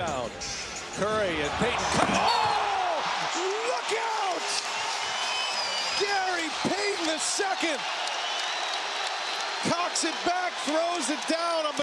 Down. Curry and Payton. Come oh! Look out! Gary Payton the second. Cocks it back, throws it down.